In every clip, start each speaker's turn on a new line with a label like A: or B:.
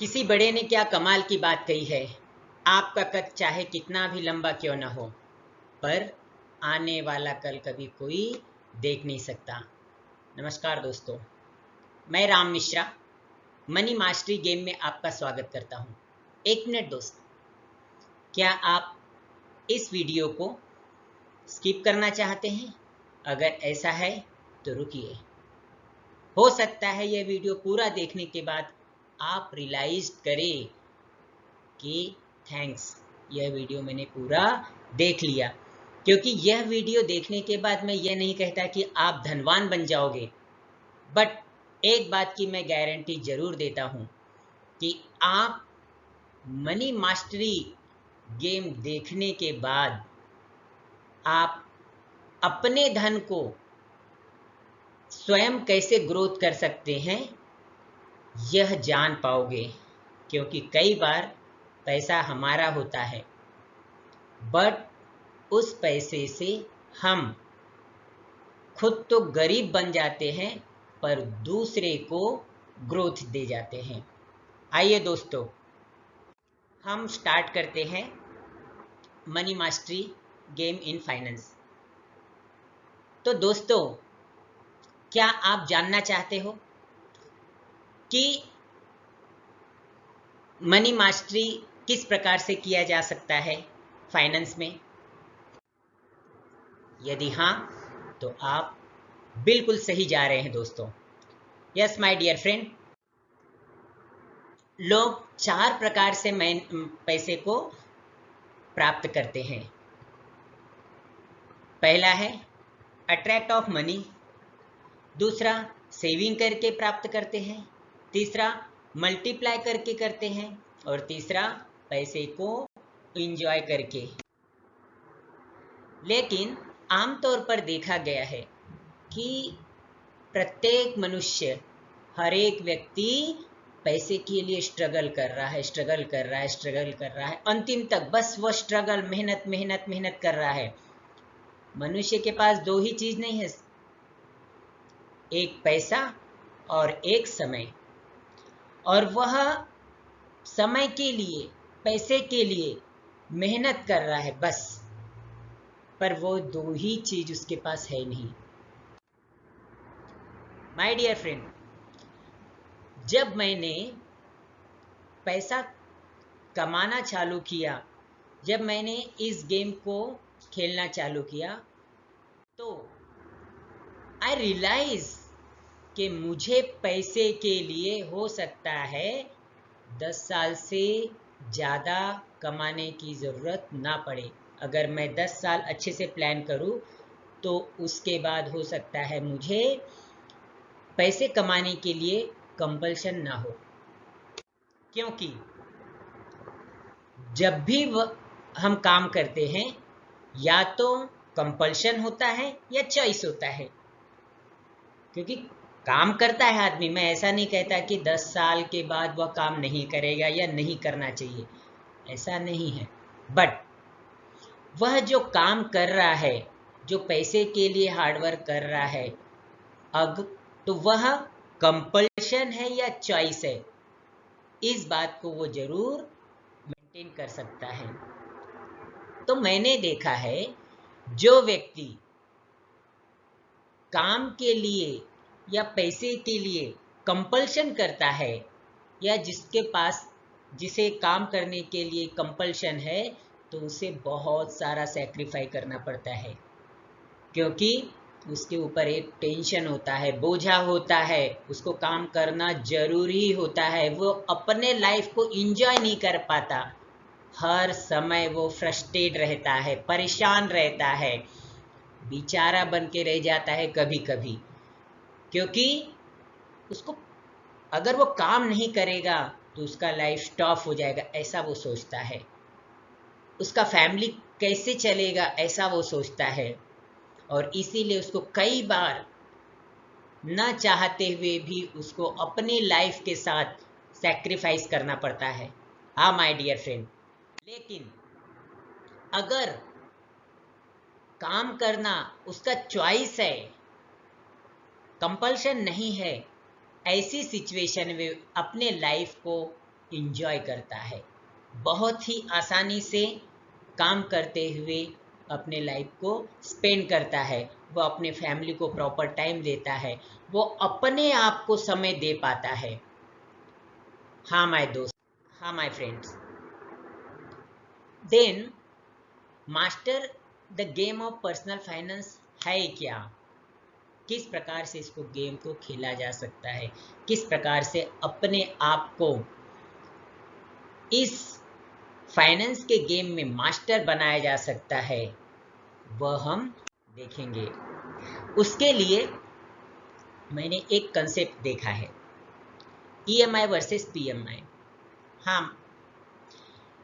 A: किसी बड़े ने क्या कमाल की बात कही है? आपका कद चाहे कितना भी लंबा क्यों न हो, पर आने वाला कल कभी कोई देख नहीं सकता। नमस्कार दोस्तों, मैं Ram Mishra, money mastery game में आपका स्वागत करता हूँ। एक मिनट दोस्त, क्या आप इस वीडियो को स्किप करना चाहते हैं? अगर ऐसा है तो रुकिए। हो सकता है यह वीडियो पूरा देखने के बाद आप रियलाइज़ करें कि थैंक्स यह वीडियो मैंने पूरा देख लिया। क्योंकि यह वीडियो देखने के बाद मैं यह नहीं कहता कि आप धनवान बन जाओगे। बट एक बात की मैं गारंटी ज़रूर देता हूँ कि आप मनी मास्टरी गेम देखने के बाद आप अपने धन को स्वयं कैसे ग्रोथ कर सकते हैं? यह जान पाओगे, क्योंकि कई बार पैसा हमारा होता है। बट उस पैसे से हम खुद तो गरीब बन जाते हैं, पर दूसरे को ग्रोथ दे जाते हैं। आइए दोस्तों, हम स्टार्ट करते हैं money mastery game in finance तो दोस्तों, क्या आप जानना चाहते हो? कि मनी मास्टरी किस प्रकार से किया जा सकता है फाइनेंस में? यदि हाँ तो आप बिल्कुल सही जा रहे हैं दोस्तों। यस माय डियर फ्रेंड लोग चार प्रकार से पैसे को प्राप्त करते हैं। पहला है अट्रैक्ट ऑफ़ मनी दूसरा सेविंग करके प्राप्त करते हैं। तीसरा मल्टीप्लाई करके करते हैं, और तीसरा, पैसे को इंजॉय करके। लेकिन, आमतौर पर देखा गया है कि प्रत्येक मनुष्य, हर एक व्यक्ति पैसे के लिए स्ट्रगल कर रहा है स्ट्रगल कर रहा है स्ट्रगल कर रहा है। अंतिम तक बस वो स्ट्रगल मेहनत मेहनत मेहनत कर रहा है। मनुष्य के पास दो ही चीज़ नहीं है। एक पैसा और एक समय। और वह समय के लिए, पैसे के लिए मेहनत कर रहा है बस। पर वो दो ही चीज़ उसके पास है नहीं। माय डियर फ्रेंड जब मैंने पैसा कमाना चालू किया, जब मैंने इस गेम को खेलना चालू किया तो आई रियलाइज़ कि मुझे पैसे के लिए हो सकता है दस साल से ज़्यादा कमाने की ज़रूरत ना पड़े। अगर मैं दस साल अच्छे से प्लान करूँ तो उसके बाद हो सकता है मुझे पैसे कमाने के लिए कंपल्शन ना हो। क्योंकि जब भी हम काम करते हैं, या तो कंपल्शन होता है या चॉइस होता है। क्योंकि काम करता है आदमी, मैं ऐसा नहीं कहता कि दस साल के बाद वह काम नहीं करेगा या नहीं करना चाहिए, ऐसा नहीं है। बट वह जो काम कर रहा है, जो पैसे के लिए हार्डवर्क कर रहा है, अब तो वह कंपल्शन है या चॉइस है, इस बात को वो ज़रूर मेंटेन कर सकता है। तो मैंने देखा है, जो व्यक्ति काम के लिए या पैसे के लिए कंपल्शन करता है, या जिसके पास, जिसे काम करने के लिए कंपल्शन है तो उसे बहुत सारा सेक्रीफाई करना पड़ता है। क्योंकि उसके ऊपर एक टेंशन होता है, बोझा होता है, उसको काम करना ज़रूरी होता है, वो अपने लाइफ को इंजॉय नहीं कर पाता। हर समय वो फ्रस्ट्रेट रहता है, परेशान रहता है, बेचारा बन के रह जाता है कभी कभी क्योंकि उसको अगर वो काम नहीं करेगा तो उसका लाइफ स्टॉप हो जाएगा, ऐसा वो सोचता है। उसका फैमिली कैसे चलेगा, ऐसा वो सोचता है। और इसीलिए उसको कई बार न चाहते हुए भी उसको अपनी लाइफ के साथ सेक्रीफाइस करना पड़ता है। हाँ माय डियर फ्रेंड लेकिन अगर काम करना उसका चॉइस है कंपल्शन नहीं है। ऐसी सिचुएशन में अपने लाइफ को इंजॉय करता है। बहुत ही आसानी से काम करते हुए अपने लाइफ को स्पेंड करता है। वो अपने फैमिली को प्रॉपर टाइम देता है। वो अपने आप को समय दे पाता है। हाँ माय दोस्त। हाँ my friends then master the game of personal finance है क्या? किस प्रकार से इसको गेम को खेला जा सकता है? किस प्रकार से अपने आप को इस फाइनेंस के गेम में मास्टर बनाया जा सकता है, वह हम देखेंगे। उसके लिए मैंने एक कंसेप्ट देखा है ईएमआई वर्सेस पीएमआई हाँ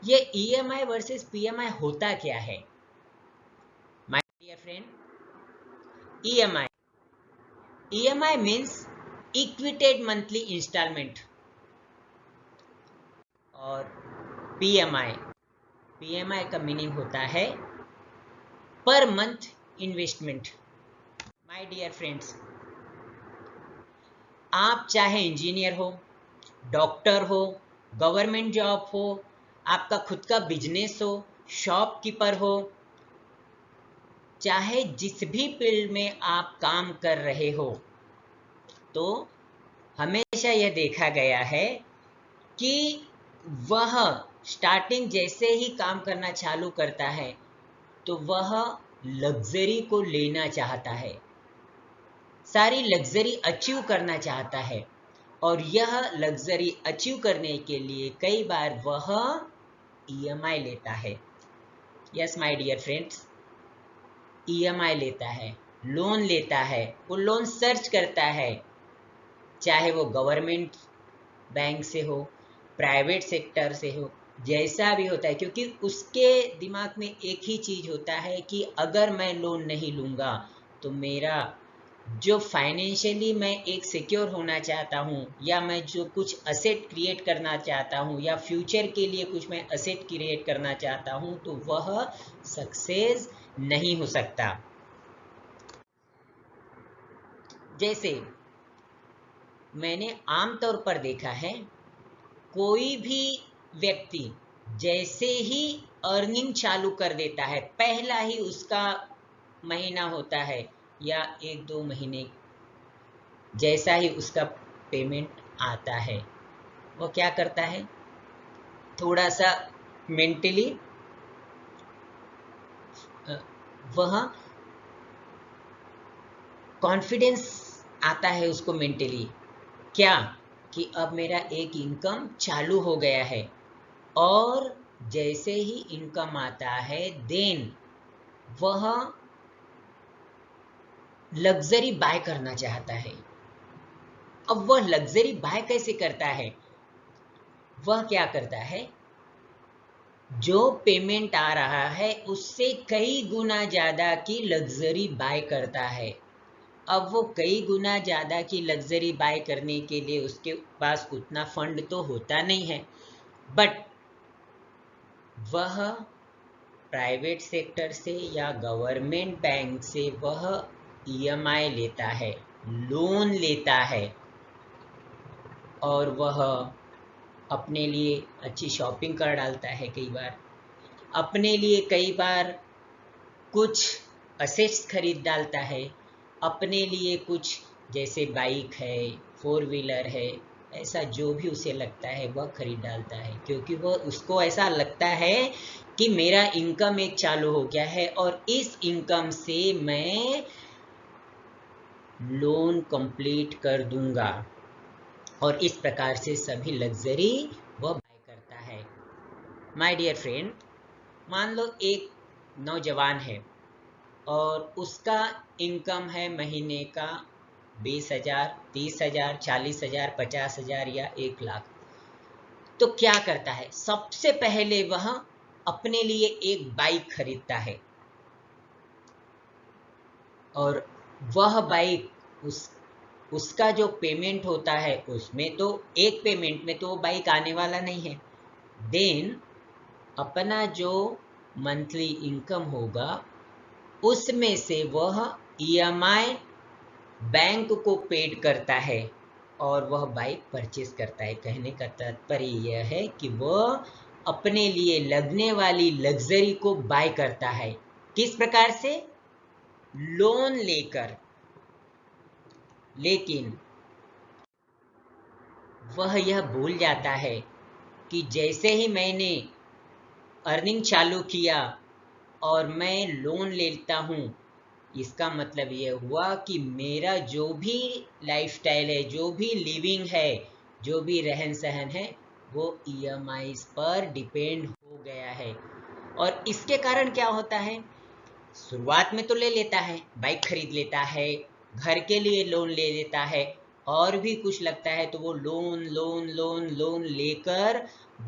A: ये ईएमआई वर्सेस आई होता क्या है? My dear friend EMI EMI means equated monthly instalment और पीएमआई पीएमआई का मीनिंग होता है per month investment my dear friends आप चाहे इंजीनियर हो डॉक्टर हो गवर्नमेंट जॉब हो, आपका खुद का बिज़नेस हो शॉपकीपर हो चाहे जिस भी फ़ील्ड में आप काम कर रहे हो तो हमेशा यह देखा गया है कि वह स्टार्टिंग जैसे ही काम करना चालू करता है तो वह लग्जरी को लेना चाहता है। सारी लग्जरी अचीव करना चाहता है और यह लग्जरी अचीव करने के लिए कई बार वह ईएमआई लेता है। Yes my dear friends EMI लेता है लोन लेता है, वो लोन सर्च करता है। चाहे वो गवर्नमेंट बैंक से हो प्राइवेट सेक्टर से हो, जैसा भी होता है, क्योंकि उसके दिमाग में एक ही चीज़ होता है कि अगर मैं लोन नहीं लूँगा तो मेरा जो फाइनेंशियली मैं एक सिक्योर होना चाहता हूँ, या मैं जो कुछ असेट क्रिएट करना चाहता हूँ, या फ्यूचर के लिए कुछ मैं असेट क्रिएट करना चाहता हूँ तो वह सक्सेस नहीं हो सकता। जैसे मैंने आमतौर पर देखा है, कोई भी व्यक्ति जैसे ही अर्निंग चालू कर देता है, पहला ही उसका महीना होता है या एक दो महीने जैसा ही उसका पेमेंट आता है। वो क्या करता है? थोड़ा सा मेंटली वह कॉन्फिडेंस आता है उसको मेंटली क्या? कि अब मेरा एक इनकम चालू हो गया है। और जैसे ही इनकम आता है देन वह लग्जरी बाय करना चाहता है। अब वह लग्जरी बाय कैसे करता है? वह क्या करता है? जो पेमेंट आ रहा है, उससे कई गुना ज़्यादा की लग्जरी बाय करता है। अब वो कई गुना ज़्यादा की लग्जरी बाय करने के लिए उसके पास उतना फंड तो होता नहीं है। बट वह प्राइवेट सेक्टर से या गवर्नमेंट बैंक से वह ईएमआई लेता है लोन लेता है और वह अपने लिए अच्छी शॉपिंग कर डालता है कई बार। अपने लिए कई बार कुछ असेट्स खरीद डालता है। अपने लिए कुछ, जैसे बाइक है फोर व्हीलर है, ऐसा जो भी उसे लगता है, वह खरीद डालता है। क्योंकि वह उसको ऐसा लगता है कि मेरा इनकम एक चालू हो गया है और इस इनकम से मैं लोन कंप्लीट कर दूँगा। और इस प्रकार से सभी लग्जरी वह बाय करता है। माय डियर फ्रेंड मान लो एक नौजवान है और उसका इनकम है महीने का बीस हज़ार, तीस हज़ार, चालीस हज़ार, पचास हज़ार या एक लाख। तो क्या करता है? सबसे पहले वह अपने लिए एक बाइक खरीदता है। और वह बाइक उस उसका जो पेमेंट होता है, उसमें तो एक पेमेंट में तो बाइक आने वाला नहीं है। देन अपना जो मंथली इनकम होगा, उसमें से वह ईएमआई बैंक को पेड करता है और वह बाइक परचेज करता है। कहने का तात्पर्य यह है कि वह अपने लिए लगने वाली लग्जरी को बाय करता है। किस प्रकार से? लोन लेकर। लेकिन वह यह भूल जाता है कि जैसे ही मैंने अर्निंग चालू किया और मैं लोन लेता हूँ, इसका मतलब ये हुआ कि मेरा जो भी लाइफस्टाइल है, जो भी लिविंग है, जो भी रहन सहन है, वो ई e पर डिपेंड हो गया है। और इसके कारण क्या होता है? शुरुआत में तो ले लेता है बाइक खरीद लेता है घर के लिए लोन ले लेता है। और भी कुछ लगता है तो वो लोन लोन लोन लोन लेकर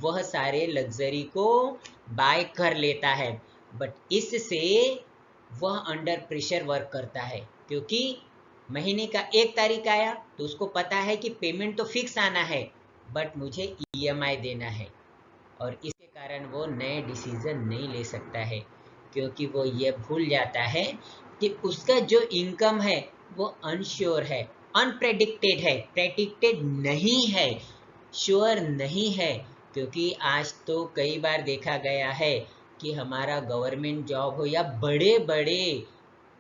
A: वह सारे लग्जरी को बाय कर लेता है। बट इससे वह अंडर प्रेशर वर्क करता है। क्योंकि महीने का एक तारीख आया तो उसको पता है कि पेमेंट तो फिक्स आना है बट मुझे ईएमआई e देना है। और इसके कारण वो नए डिसीज़न नहीं ले सकता है, क्योंकि वो ये भूल जाता है कि उसका जो इनकम है वो अनश्योर है अनप्रेडिक्टेड है प्रेडिक्टेड नहीं है श्योर नहीं है, क्योंकि आज तो कई बार देखा गया है कि हमारा गवर्नमेंट जॉब हो या बड़े बड़े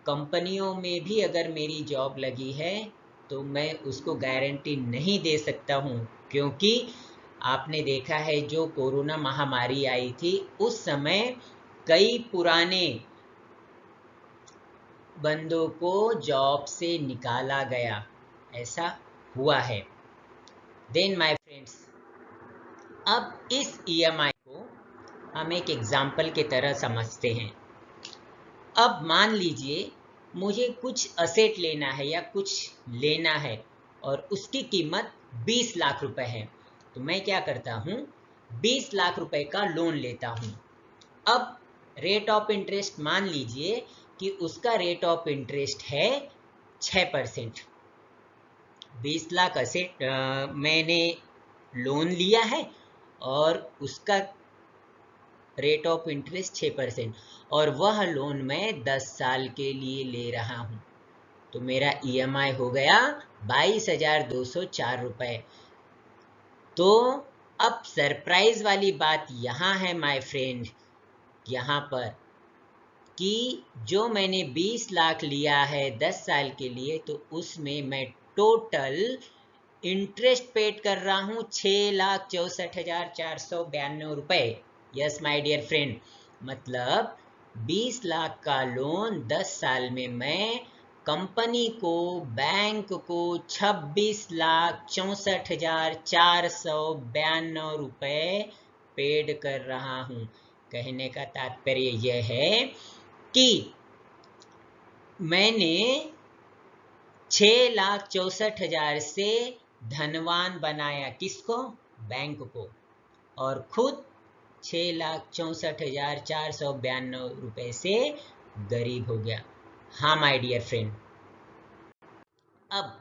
A: कंपनियों में भी अगर मेरी जॉब लगी है तो मैं उसको गारंटी नहीं दे सकता हूँ। क्योंकि आपने देखा है जो कोरोना महामारी आई थी, उस समय कई पुराने बंदों को जॉब से निकाला गया। ऐसा हुआ है। देन माय फ्रेंड्स अब इस ईएमआई e को हम एक एग्ज़ाम्पल के तरह समझते हैं। अब मान लीजिए, मुझे कुछ असेट लेना है या कुछ लेना है और उसकी कीमत 20 लाख रुपए है। तो मैं क्या करता हूँ? 20 लाख रुपए का लोन लेता हूँ। अब रेट ऑफ़ इंटरेस्ट मान लीजिए कि उसका रेट ऑफ़ इंटरेस्ट है छ परसेंट बीस लाख असेट मैंने लोन लिया है और उसका रेट ऑफ़ इंटरेस्ट छ परसेंट और वह लोन मैं दस साल के लिए ले रहा हूँ। तो मेरा ईएमआई e हो गया बाईस हज़ार दो सौ चार रुपए। तो अब सरप्राइज़ वाली बात यहाँ है माय फ्रेंड यहाँ पर। कि जो मैंने 20 लाख लिया है 10 साल के लिए तो उसमें मैं टोटल इंटरेस्ट पेड कर रहा हूँ छः लाख चौसठ हज़ार चार सौ बयानवे रुपए। यस माई डियर फ्रेंड मतलब 20 लाख का लोन 10 साल में मैं कंपनी को बैंक को छब्बीस लाख चौंसठ हज़ार चार सौ बयानवे रुपये पेड कर रहा हूँ। कहने का तात्पर्य यह है कि मैंने छ लाख चौसठ हज़ार से धनवान बनाया किसको? बैंक को। और खुद छ लाख चौसठ हज़ार चार सौ बयानवे रुपये से गरीब हो गया। हाँ माय डियर फ्रेंड अब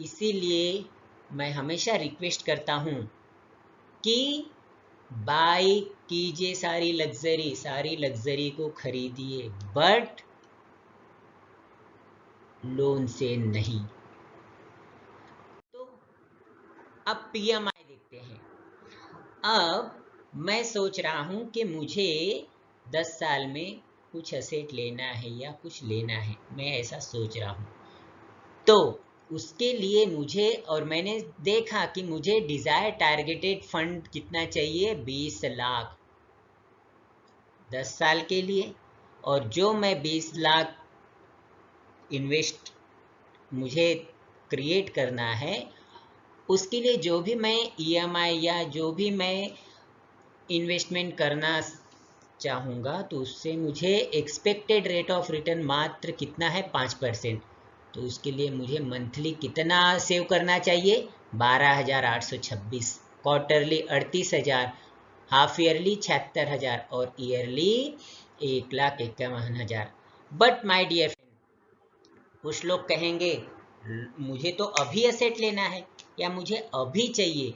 A: इसीलिए मैं हमेशा रिक्वेस्ट करता हूँ कि बाई कीजिए सारी लग्जरी सारी लग्जरी को खरीदिए, बट लोन से नहीं। तो अब पीएमआई देखते हैं। अब मैं सोच रहा हूँ कि मुझे 10 साल में कुछ असेट लेना है या कुछ लेना है। मैं ऐसा सोच रहा हूँ। तो उसके लिए मुझे और मैंने देखा कि मुझे डिज़ायर टारगेटेड फंड कितना चाहिए? बीस लाख। दस साल के लिए। और जो मैं बीस लाख इन्वेस्ट मुझे क्रिएट करना है, उसके लिए जो भी मैं ईएमआई e या जो भी मैं इन्वेस्टमेंट करना चाहूँगा तो उससे मुझे एक्सपेक्टेड रेट ऑफ़ रिटर्न मात्र कितना है? पाँच परसेंट। तो उसके लिए मुझे मंथली कितना सेव करना चाहिए? बारह हज़ार आठ सौ छब्बीस। क्वार्टरली अड़तीस हज़ार, हाफ़ ईयरली छिहत्तर हज़ार और ईयरली एक लाख इक्यावन हज़ार। बट माई डियर फ्रेंड कुछ लोग कहेंगे, मुझे तो अभी असेट लेना है, या मुझे अभी चाहिए?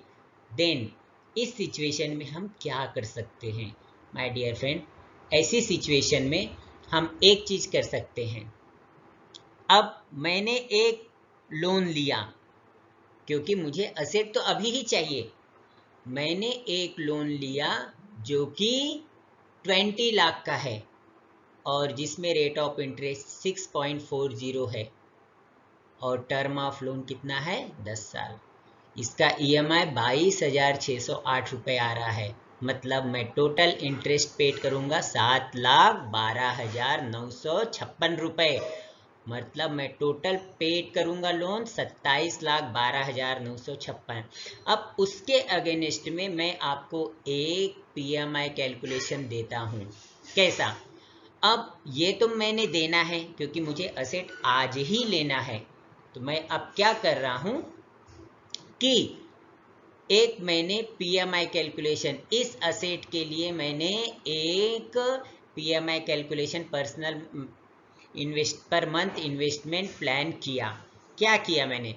A: देन इस सिचुएशन में हम क्या कर सकते हैं? माय डियर फ्रेंड ऐसी सिचुएशन में हम एक चीज़ कर सकते हैं। अब मैंने एक लोन लिया, क्योंकि मुझे असेट तो अभी ही चाहिए। मैंने एक लोन लिया जो कि ट्वेंटी लाख का है और जिसमें rate of interest six point four zero है। और टर्म ऑफ़ लोन कितना है? दस साल। इसका ई एम आई बाईस हज़ार छः सौ आठ रुपये आ रहा है। मतलब मैं टोटल इंटरेस्ट पेड करूँगा सात लाख बारह हज़ार नौ सौ छप्पन रुपये मतलब मैं टोटल पेड करूँगा लोन सत्ताईस लाख बारह हज़ार नौ सौ छप्पन। अब उसके अगेंस्ट में मैं आपको एक पीएमआई कैलकुलेशन देता हूँ। कैसा? अब ये तो मैंने देना है, क्योंकि मुझे असेट आज ही लेना है। तो मैं अब क्या कर रहा हूँ कि एक मैंने पीएमआई कैलकुलेशन इस असेट के लिए मैंने एक PMI calculation personal invest, per month investment plan किया। क्या किया मैंने?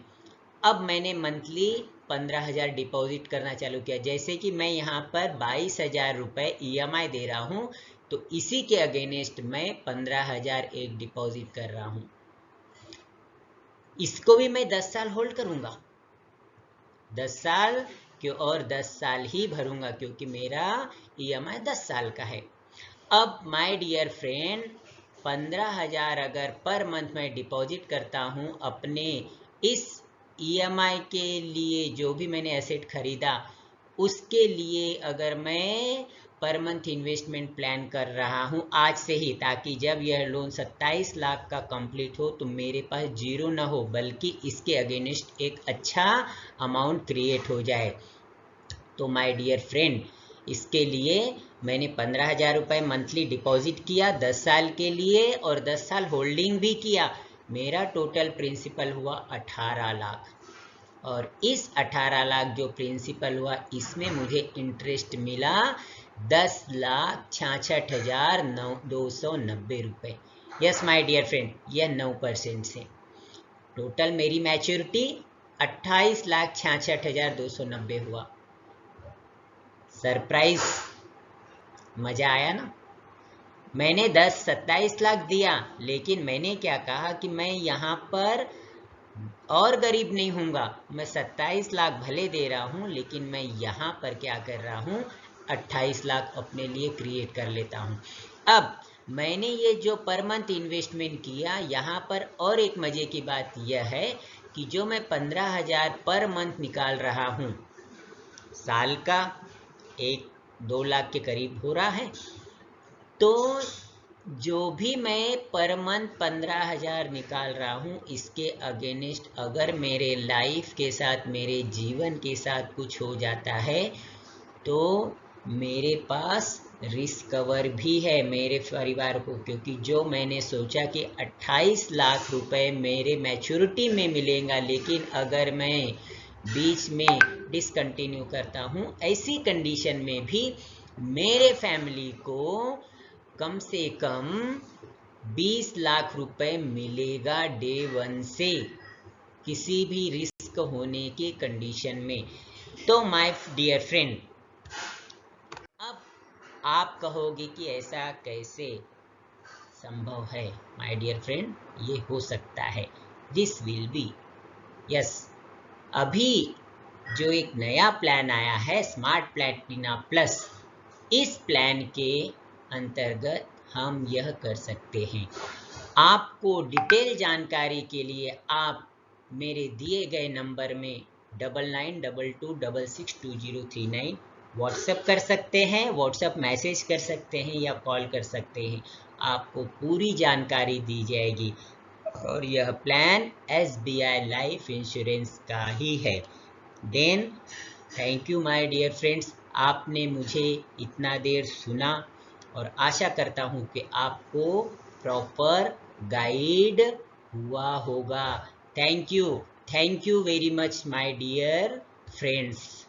A: अब मैंने मंथली पंद्रह हज़ार डिपॉजिट करना चालू किया। जैसे कि मैं यहाँ पर बाईस हज़ार रुपये ई दे रहा हूँ तो इसी के अगेंस्ट मैं पंद्रह हज़ार एक डिपॉजिट कर रहा हूँ। इसको भी मैं दस साल होल्ड करूँगा। दस साल क्यों? और दस साल ही भरूँगा, क्योंकि मेरा ई एम आई दस साल का है। अब माय डियर फ्रेंड पंद्रह हज़ार अगर पर मंथ में डिपॉजिट करता हूँ अपने इस ई एम आई के लिए, जो भी मैंने एसेट खरीदा, उसके लिए अगर मैं पर मंथ इन्वेस्टमेंट प्लान कर रहा हूँ आज से ही, ताकि जब यह लोन 27 लाख का कंप्लीट हो तो मेरे पास ज़ीरो ना हो, बल्कि इसके अगेंस्ट एक अच्छा अमाउंट क्रिएट हो जाए। तो माय डियर फ्रेंड इसके लिए मैंने पंद्रह हज़ार रुपये मंथली डिपॉजिट किया, दस साल के लिए और दस साल होल्डिंग भी किया। मेरा टोटल प्रिंसिपल हुआ अठारह लाख। और इस अठारह लाख जो प्रिंसिपल हुआ, इसमें मुझे इंटरेस्ट मिला दस लाख छाछठ हज़ार नौ, दो सौ नब्बे रुपये यस माय डियर फ्रेंड यह नौ परसेंट से। टोटल मेरी मैच्योरिटी अट्ठाईस लाख छाछठ हज़ार दो सौ नब्बे हुआ। सरप्राइज़ मज़ा आया ना? मैंने दस सत्ताईस लाख दिया, लेकिन मैंने क्या कहा कि मैं यहाँ पर और गरीब नहीं हूँगा। मैं सत्ताईस लाख भले दे रहा हूँ, लेकिन मैं यहाँ पर क्या कर रहा हूँ? 28 लाख अपने लिए क्रिएट कर लेता हूँ। अब, मैंने ये जो पर मंथ इन्वेस्टमेंट किया, यहाँ पर और एक मज़े की बात यह है कि जो मैं पंद्रह हज़ार पर मंथ निकाल रहा हूँ, साल का एक दो लाख के करीब हो रहा है। तो जो भी मैं पर मंथ पंद्रह हज़ार निकाल रहा हूँ, इसके अगेंस्ट अगर मेरे लाइफ के साथ, मेरे जीवन के साथ कुछ हो जाता है तो मेरे पास रिस्क कवर भी है मेरे परिवार को, क्योंकि जो मैंने सोचा कि 28 लाख रुपए मेरे मैच्योरिटी में मिलेगा, लेकिन अगर मैं बीच में डिसकंटिन्यू करता हूँ। ऐसी कंडीशन में भी मेरे फैमिली को कम से कम 20 लाख रुपए मिलेगा डे वन से किसी भी रिस्क होने के कंडीशन में। तो माय डियर फ्रेंड अब आप कहोगे कि ऐसा कैसे संभव है? माय डियर फ्रेंड ये हो सकता है। दिस विल बी यस अभी जो एक नया प्लान आया है स्मार्ट प्लेटिना प्लस इस प्लान के अंतर्गत हम यह कर सकते हैं। आपको डिटेल जानकारी के लिए आप मेरे दिए गए नंबर में double nine double two double six two zero three nine WhatsApp कर सकते हैं व्हाट्सएप मैसेज कर सकते हैं या कॉल कर सकते हैं। आपको पूरी जानकारी दी जाएगी। और यह plan S B I life insurance का ही है। Then thank you my dear friends आपने मुझे इतना देर सुना और आशा करता हूँ कि आपको प्रॉपर गाइड हुआ होगा। Thank you thank you very much my dear friends